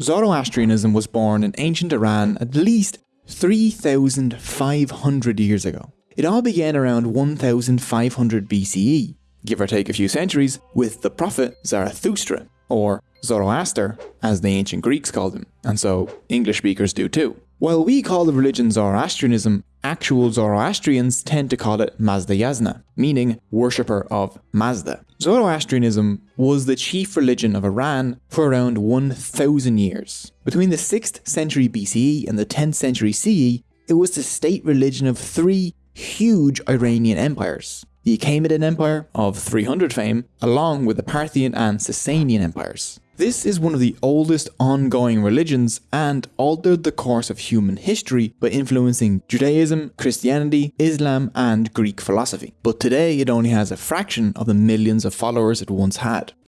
Zoroastrianism was born in ancient Iran at least 3,500 years ago. It all began around 1500 BCE, give or take a few centuries, with the prophet Zarathustra, or Zoroaster, as the ancient Greeks called him, and so English speakers do too. While we call the religion Zoroastrianism, actual Zoroastrians tend to call it Mazdayasna, meaning worshipper of Mazda. Zoroastrianism was the chief religion of Iran for around 1000 years. Between the 6th century BCE and the 10th century CE, it was the state religion of three huge Iranian empires. The Achaemenid Empire of 300 fame, along with the Parthian and Sasanian empires. This is one of the oldest ongoing religions and altered the course of human history by influencing Judaism, Christianity, Islam and Greek philosophy. But today it only has a fraction of the millions of followers it once had.